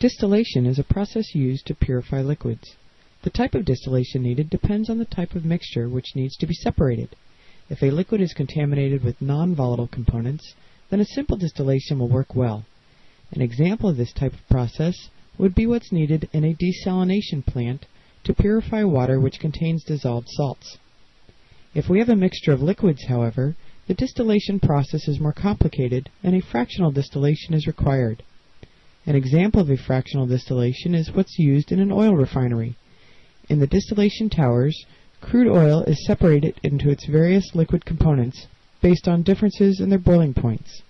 Distillation is a process used to purify liquids. The type of distillation needed depends on the type of mixture which needs to be separated. If a liquid is contaminated with non-volatile components, then a simple distillation will work well. An example of this type of process would be what's needed in a desalination plant to purify water which contains dissolved salts. If we have a mixture of liquids, however, the distillation process is more complicated and a fractional distillation is required. An example of a fractional distillation is what's used in an oil refinery. In the distillation towers, crude oil is separated into its various liquid components based on differences in their boiling points.